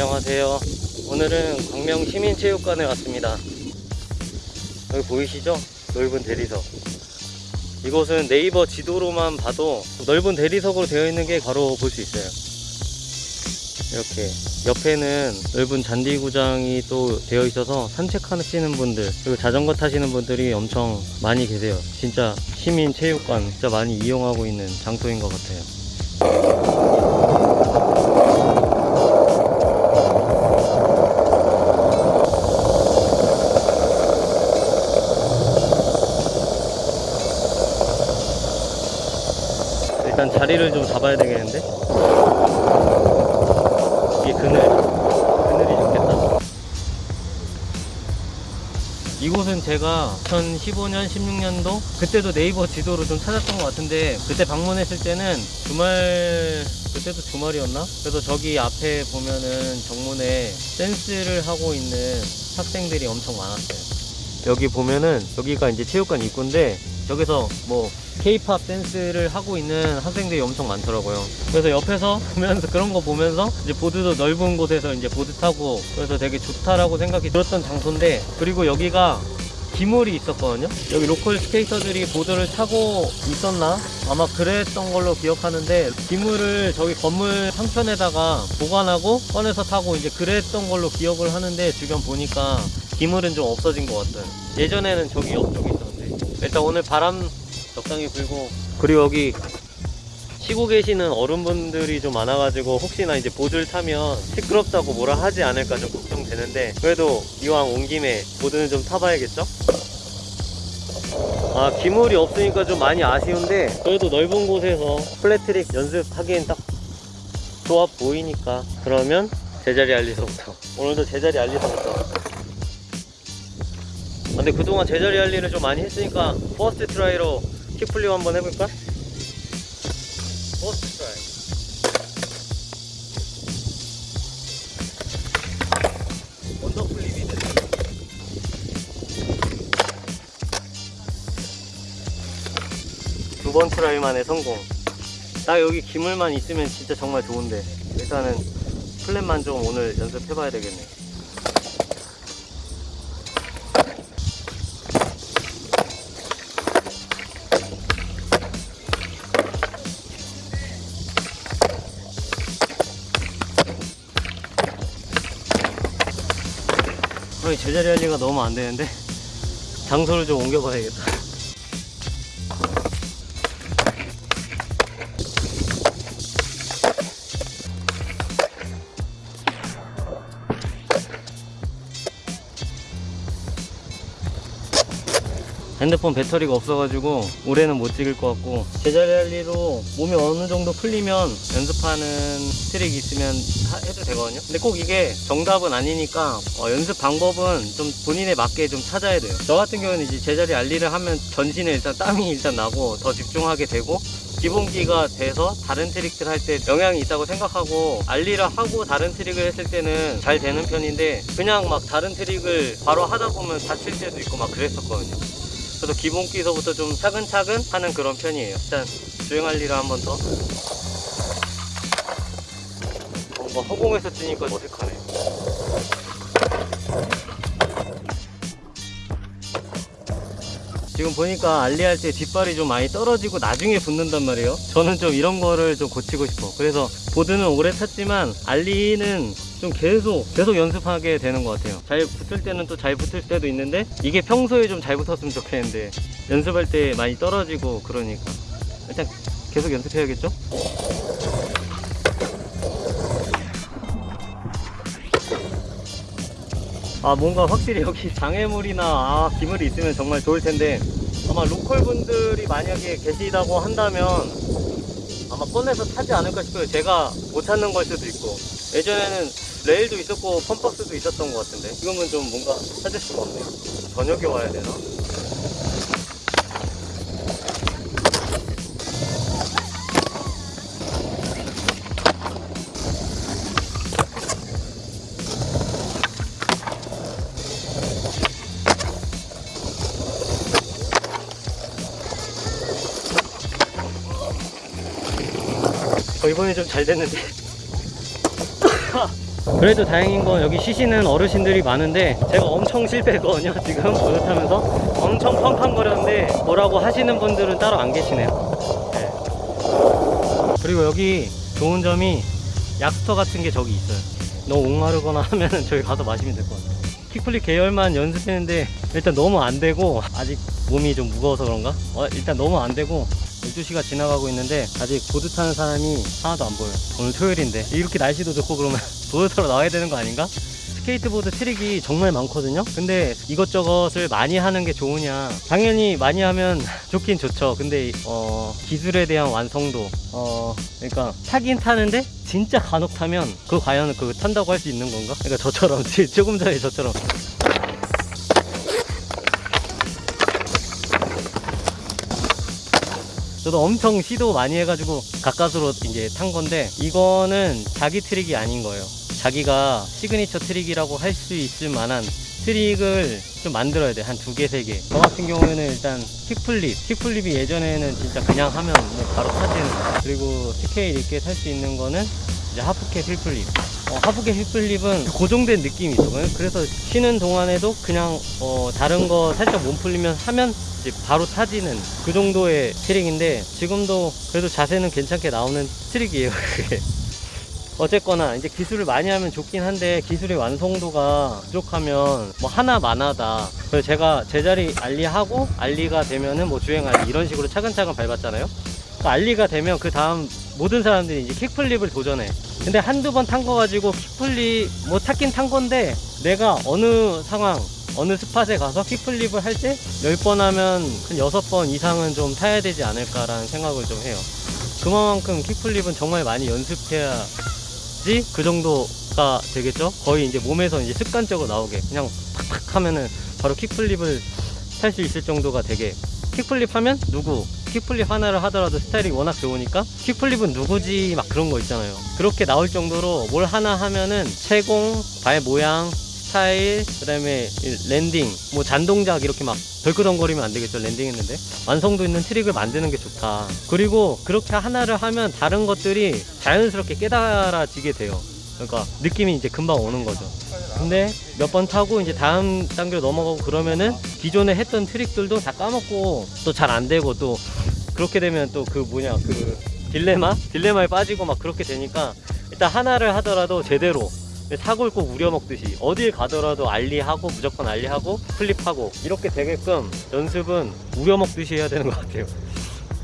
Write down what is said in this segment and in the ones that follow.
안녕하세요. 오늘은 광명 시민체육관에 왔습니다. 여기 보이시죠? 넓은 대리석. 이곳은 네이버 지도로만 봐도 넓은 대리석으로 되어 있는 게 바로 볼 수 있어요. 이렇게 옆에는 넓은 잔디구장이 또 되어 있어서 산책하시는 분들 그리고 자전거 타시는 분들이 엄청 많이 계세요. 진짜 시민체육관 진짜 많이 이용하고 있는 장소인 것 같아요. 일단 자리를 좀 잡아야 되겠는데? 이게 그늘, 그늘이 좋겠다. 이곳은 제가 2015년, 16년도 그때도 네이버 지도로 좀 찾았던 것 같은데 그때 방문했을 때는 주말 그때도 주말이었나? 그래서 저기 앞에 보면은 정문에 댄스를 하고 있는 학생들이 엄청 많았어요. 여기 보면은 여기가 이제 체육관 입구인데 저기서 뭐 케이팝 댄스를 하고 있는 학생들이 엄청 많더라고요. 그래서 옆에서 보면서 그런 거 보면서 이제 보드도 넓은 곳에서 이제 보드 타고 그래서 되게 좋다라고 생각이 들었던 장소인데 그리고 여기가 기물이 있었거든요. 여기 local 스케이터들이 보드를 타고 있었나? 아마 그랬던 걸로 기억하는데 기물을 저기 건물 상편에다가 보관하고 꺼내서 타고 이제 그랬던 걸로 기억을 하는데 주변 보니까 기물은 좀 없어진 것 같아요. 예전에는 저기 옆쪽에 있었는데 일단 오늘 바람 적당히 불고. 그리고 여기 쉬고 계시는 어른분들이 좀 많아가지고 혹시나 이제 보드를 타면 시끄럽다고 뭐라 하지 않을까 좀 걱정되는데 그래도 이왕 온 김에 보드는 좀 타봐야겠죠? 아 기물이 없으니까 좀 많이 아쉬운데 그래도 넓은 곳에서 flat 트릭 연습하기엔 딱 좋아 보이니까 그러면 제자리 ollie서부터. 오늘도 제자리 ollie서부터. 아, 근데 그동안 제자리 ollie를 좀 많이 했으니까 first try로 kickflip 한번 해볼까? 두번 try 만에 성공. 딱 여기 기물만 있으면 진짜 정말 좋은데. 일단은 플랫만 좀 오늘 연습해봐야 되겠네 제자리 할리가 너무 안 되는데 장소를 좀 옮겨봐야겠다. 핸드폰 배터리가 없어가지고 올해는 못 찍을 것 같고 제자리 ollie로 몸이 어느 정도 풀리면 연습하는 트릭 있으면 하- 해도 되거든요. 근데 꼭 이게 정답은 아니니까 어, 연습 방법은 좀 본인에 맞게 좀 찾아야 돼요. 저 같은 경우는 이제 제자리 ollie를 하면 전신에 일단 땀이 일단 나고 더 집중하게 되고 기본기가 돼서 다른 트릭들 할 때 영향이 있다고 생각하고 ollie를 하고 다른 트릭을 했을 때는 잘 되는 편인데 그냥 막 다른 트릭을 바로 하다 보면 다칠 때도 있고 막 그랬었거든요 그래서 기본기서부터 좀 차근차근 하는 그런 편이에요. 일단 주행할 일을 한번 더. 뭔가 허공에서 뛰니까 어색하네. 지금 보니까 알리할 때 뒷발이 좀 많이 떨어지고 나중에 붙는단 말이에요. 저는 좀 이런 거를 좀 고치고 싶어. 그래서 보드는 오래 탔지만 알리는 좀 계속 계속 연습하게 되는 것 같아요. 잘 붙을 때는 또 잘 붙을 때도 있는데 이게 평소에 좀 잘 붙었으면 좋겠는데 연습할 때 많이 떨어지고 그러니까 일단 계속 연습해야겠죠? 아 뭔가 확실히 여기 장애물이나 아, 기물이 있으면 정말 좋을 텐데 아마 로컬 분들이 만약에 계시다고 한다면 아마 꺼내서 타지 않을까 싶어요. 제가 못 찾는 걸 수도 있고 예전에는 레일도 있었고 펌박스도 있었던 것 같은데 지금은 좀 뭔가 찾을 수가 없네요. 저녁에 와야 되나? 어, 이번에 좀 잘 됐는데. 그래도 다행인 건 여기 쉬시는 어르신들이 많은데 제가 엄청 실패했거든요 지금. 보드 타면서 엄청 펑펑거렸는데 뭐라고 하시는 분들은 따로 안 계시네요. 네. 그리고 여기 좋은 점이 약수터 같은 게 저기 있어요. 너무 목마르거나 하면은 저기 가서 마시면 될 것 같아요 kickflip 계열만 연습했는데 일단 너무 안 되고 아직 몸이 좀 무거워서 그런가? 어, 일단 너무 안 되고 12시가 지나가고 있는데 아직 보드 타는 사람이 하나도 안 보여요 오늘 토요일인데 이렇게 날씨도 좋고 그러면 보드 타러 나와야 되는 거 아닌가? 스케이트보드 트릭이 정말 많거든요 근데 이것저것을 많이 하는 게 좋으냐 당연히 많이 하면 좋긴 좋죠 근데 어, 기술에 대한 완성도 어, 그러니까 타긴 타는데 진짜 간혹 타면 그 과연 그 탄다고 할 수 있는 건가? 그러니까 저처럼 조금 전에 저처럼 저도 엄청 시도 많이 해가지고 가까스로 이제 탄 건데 이거는 자기 트릭이 아닌 거예요. 자기가 시그니처 트릭이라고 할 수 있을 만한 트릭을 좀 만들어야 돼. 한 두 개, 세 개. 저 같은 경우에는 일단 kickflip. kickflip이 예전에는 진짜 그냥 하면 뭐 바로 타지는. 그리고 스타일 있게 탈 수 있는 거는 이제 half cab heelflip. 어, half cab heelflip은 고정된 느낌이 있어. 그래서 쉬는 동안에도 그냥 어, 다른 거 살짝 몸 풀리면 하면 이제 바로 타지는 그 정도의 트릭인데 지금도 그래도 자세는 괜찮게 나오는 트릭이에요. 그게. 어쨌거나 이제 기술을 많이 하면 좋긴 한데 기술의 완성도가 부족하면 뭐 하나 마나다. 그래서 제가 제자리 ollie하고 ollie가 되면은 뭐 주행 ollie 이런 식으로 차근차근 밟았잖아요. 그 ollie가 되면 그 다음 모든 사람들이 이제 kickflip을 도전해. 근데 한두 번 탄 거 가지고 kickflip 뭐 탔긴 탄 건데 내가 어느 상황 어느 스팟에 가서 킥플립을 할 때 10번 하면 한 6번 이상은 좀 타야 되지 않을까라는 생각을 좀 해요. 그만큼 킥플립은 정말 많이 연습해야 지? 그 정도가 되겠죠? 거의 이제 몸에서 이제 습관적으로 나오게 그냥 팍팍 하면은 바로 킥플립을 탈 수 있을 정도가 되게. 킥플립 하면 누구? 킥플립 하나를 하더라도 스타일이 워낙 좋으니까 킥플립은 누구지? 막 그런 거 있잖아요. 그렇게 나올 정도로 뭘 하나 하면은 채공 발 모양 스타일 그 다음에 이 landing 뭐 잔동작 이렇게 막 덜끄덩거리면 안 되겠죠 landing 했는데? 완성도 있는 트릭을 만드는 게 좋다. 그리고 그렇게 하나를 하면 다른 것들이 자연스럽게 깨달아지게 돼요. 그러니까 느낌이 이제 금방 오는 거죠. 근데 몇 번 타고 이제 다음 단계로 넘어가고 그러면은 기존에 했던 트릭들도 다 까먹고 또 잘 안 되고 또 그렇게 되면 또 그 뭐냐 그 딜레마? 딜레마에 빠지고 막 그렇게 되니까 일단 하나를 하더라도 제대로 사골 꼭 우려먹듯이 어딜 가더라도 ollie하고 무조건 ollie하고 flip하고 이렇게 되게끔 연습은 우려먹듯이 해야 되는 것 같아요.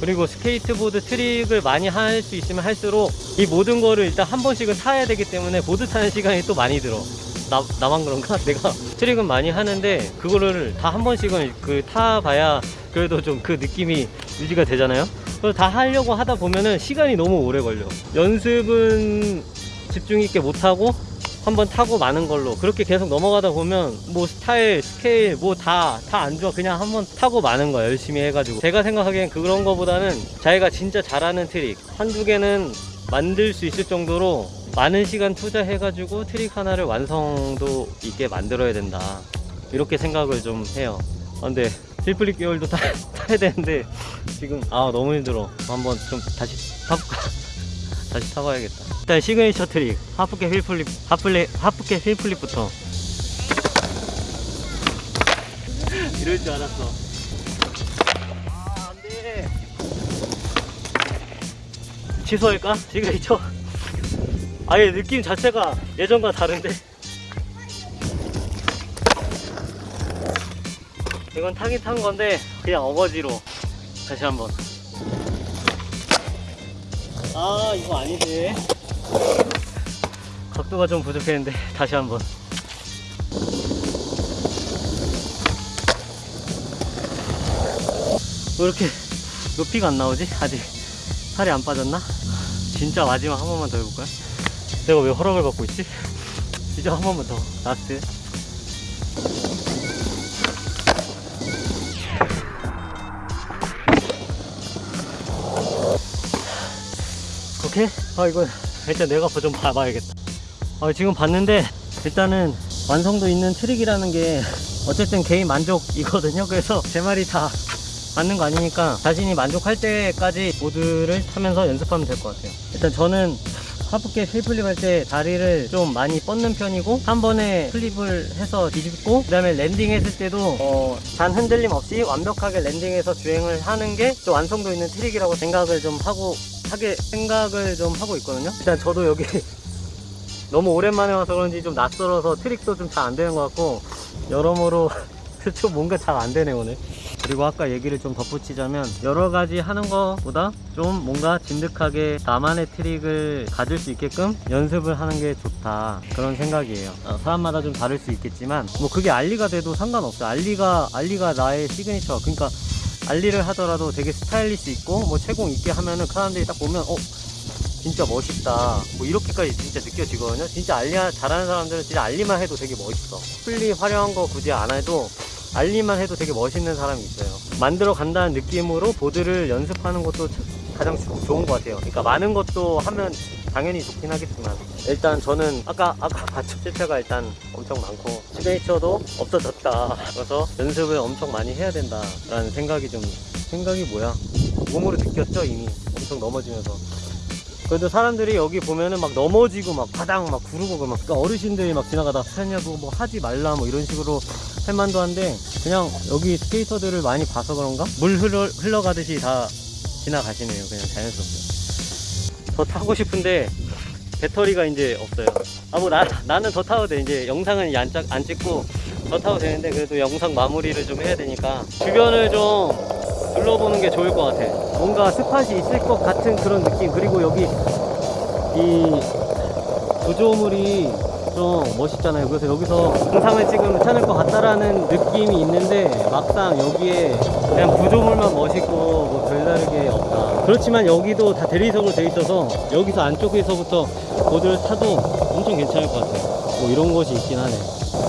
그리고 스케이트보드 트릭을 많이 할 수 있으면 할수록 이 모든 거를 일단 한 번씩은 타야 되기 때문에 보드 타는 시간이 또 많이 들어. 나, 나만 그런가? 내가 트릭은 많이 하는데 그거를 다 한 번씩은 그 타봐야 그래도 좀 그 느낌이 유지가 되잖아요? 그래서 다 하려고 하다 보면은 시간이 너무 오래 걸려. 연습은 집중 있게 못하고 한번 타고 마는 걸로. 그렇게 계속 넘어가다 보면 뭐 스타일 스케일 뭐 다 다 안 좋아. 그냥 한번 타고 마는 거야 열심히 해가지고. 제가 생각하기엔 그런 거보다는 자기가 진짜 잘하는 트릭 한두 개는 만들 수 있을 정도로 많은 시간 투자해가지고 트릭 하나를 완성도 있게 만들어야 된다. 이렇게 생각을 좀 해요. 아, 근데 heelflip 계열도 타, 타야 되는데 지금 아 너무 힘들어. 한번 좀 다시 타볼까 다시 타봐야겠다. 일단 시그니처 트릭 half cab heelflip 하플레, half cab heelflip부터. 이럴 줄 알았어. 아 안돼. 취소할까? 시그니처? 아예 느낌 자체가 예전과 다른데. 이건 타긴 탄 건데 그냥 어거지로 다시 한번 아 이거 아니지 각도가 좀 부족했는데 다시 한번 왜 이렇게 높이가 안 나오지? 아직 살이 안 빠졌나? 진짜 마지막 한 번만 더 해볼까요? 내가 왜 허락을 받고 있지? 이제 한 번만 더 last 오케이? 아 이거 일단 내가 좀 봐봐야겠다. 아, 지금 봤는데 일단은 완성도 있는 트릭이라는 게 어쨌든 개인 만족이거든요. 그래서 제 말이 다 맞는 거 아니니까 자신이 만족할 때까지 보드를 타면서 연습하면 될 것 같아요. 일단 저는 half cab heelflip 할 때 다리를 좀 많이 뻗는 편이고 한 번에 flip을 해서 뒤집고 그 다음에 landing 했을 때도 어, 단 흔들림 없이 완벽하게 landing해서 주행을 하는 게좀 완성도 있는 트릭이라고 생각을 좀 하고 하게 생각을 좀 하고 있거든요. 일단 저도 여기 너무 오랜만에 와서 그런지 좀 낯설어서 트릭도 좀 잘 안 되는 것 같고 여러모로 좀 뭔가 잘 안 되네 오늘. 그리고 아까 얘기를 좀 덧붙이자면 여러 가지 하는 것보다 좀 뭔가 진득하게 나만의 트릭을 가질 수 있게끔 연습을 하는 게 좋다. 그런 생각이에요. 어, 사람마다 좀 다를 수 있겠지만 뭐 그게 ollie가 돼도 상관없어요. ollie가 ollie가 나의 시그니처. 그러니까 알리를 하더라도 되게 스타일리시 있고 뭐 채공 있게 하면은 그 사람들이 딱 보면 어 진짜 멋있다. 뭐 이렇게까지 진짜 느껴지거든요. 진짜 알리 잘하는 사람들은 진짜 알리만 해도 되게 멋있어. 풀리 화려한 거 굳이 안 해도 알리만 해도 되게 멋있는 사람이 있어요. 만들어 간다는 느낌으로 보드를 연습하는 것도 참- 가장 조- 좋은 것 같아요. 그러니까 많은 것도 하면 당연히 좋긴 하겠지만. 일단 저는 아까 아까 봤죠? 실패가 일단 엄청 많고 시그니처도 없어졌다. 그래서 연습을 엄청 많이 해야 된다 라는 생각이 좀 생각이 뭐야? 몸으로 느꼈죠 이미. 엄청 넘어지면서. 그래도 사람들이 여기 보면은 막 넘어지고 막 바닥 막 구르고 막 그러니까 어르신들이 막 지나가다 하냐고 뭐 하지 말라 뭐 이런 식으로 할 만도 한데 그냥 여기 스케이터들을 많이 봐서 그런가? 물 흘러, 흘러가듯이 다 지나가시네요. 그냥 자연스럽게. 더 타고 싶은데 배터리가 이제 없어요. 아뭐 나, 나는 더 타도 돼. 이제 영상은 안, 짜- 안 찍고 더 타도 되는데 그래도 영상 마무리를 좀 해야 되니까 주변을 좀 둘러보는 게 좋을 것 같아. 뭔가 스팟이 있을 것 같은 그런 느낌. 그리고 여기 이 구조물이 좀 멋있잖아요. 그래서 여기서 영상을 찍으면 괜찮을 것 같다라는 느낌이 있는데 막상 여기에 그냥 구조물만 멋있고 뭐 별다르게 없다. 그렇지만 여기도 다 대리석으로 돼 있어서 여기서 안쪽에서부터 보드를 타도 엄청 괜찮을 것 같아요. 뭐 이런 것이 있긴 하네.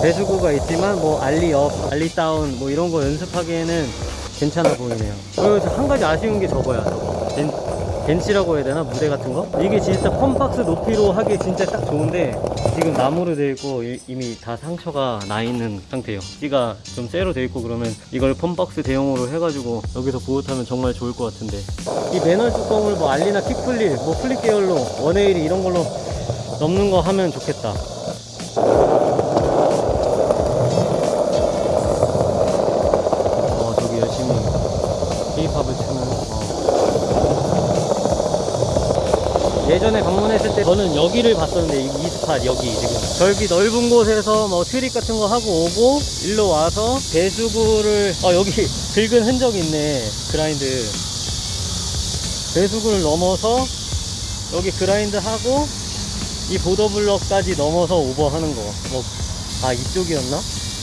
배수구가 있지만 뭐 ollie up, ollie down 뭐 이런 거 연습하기에는 괜찮아 보이네요. 그리고 한 가지 아쉬운 게 저거야. 저거 벤, 벤치라고 해야 되나? 무대 같은 거? 이게 진짜 fun box 높이로 하기 진짜 딱 좋은데 지금 나무로 되어 있고 이- 이미 다 상처가 나 있는 상태예요 띠가 좀 쇠로 되어 있고 그러면 이걸 fun box 대용으로 해가지고 여기서 보드 타면 정말 좋을 것 같은데 이 맨홀 뚜껑을 뭐 알리나 킥플립 뭐 플립 계열로 1A 이런 걸로 넘는 거 하면 좋겠다 어 저기 열심히 케이팝을 추는 어. 예전에 방문했을 때 저는 여기를 봤었는데 이, 이 spot 여기 지금 저기 넓은 곳에서 뭐 트릭 같은 거 하고 오고 일로 와서 배수구를 어 여기 긁은 흔적이 있네 grind 배수구를 넘어서 여기 grind 하고 이 보도블럭까지 넘어서 오버하는 거. 뭐, 아, 이쪽이었나?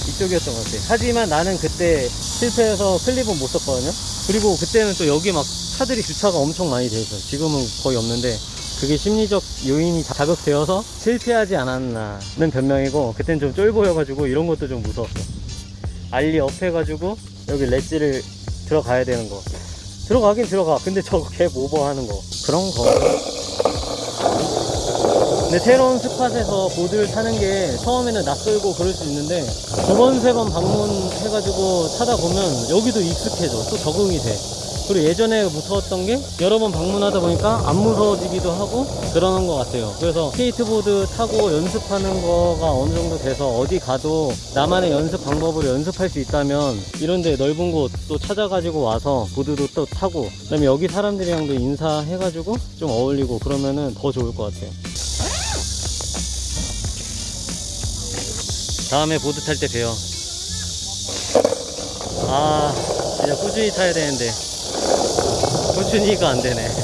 이쪽이었던 것 같아. 하지만 나는 그때 실패해서 클립은 못 썼거든요. 그리고 그때는 또 여기 막 차들이 주차가 엄청 많이 돼 있어요. 지금은 거의 없는데. 그게 심리적 요인이 자극되어서 실패하지 않았나는 변명이고, 그땐 좀 쫄보여가지고 이런 것도 좀 무서웠어. ollie up 해가지고 여기 렛지를 들어가야 되는 거. 들어가긴 들어가. 근데 저거 갭 오버하는 거. 그런 거. 근데 새로운 spot에서 보드를 타는 게 처음에는 낯설고 그럴 수 있는데 두 번, 세 번 방문해가지고 타다 보면 여기도 익숙해져. 또 적응이 돼. 그리고 예전에 무서웠던 게 여러 번 방문하다 보니까 안 무서워지기도 하고 그러는 것 같아요. 그래서 스케이트보드 타고 연습하는 거가 어느 정도 돼서 어디 가도 나만의 연습 방법으로 연습할 수 있다면 이런데 넓은 곳 또 찾아가지고 와서 보드도 또 타고 그 다음에 여기 사람들이랑도 인사해가지고 좀 어울리고 그러면은 더 좋을 것 같아요. 다음에 보드 탈 때 봬요. 아, 진짜 꾸준히 타야 되는데. 꾸준히가 안 되네.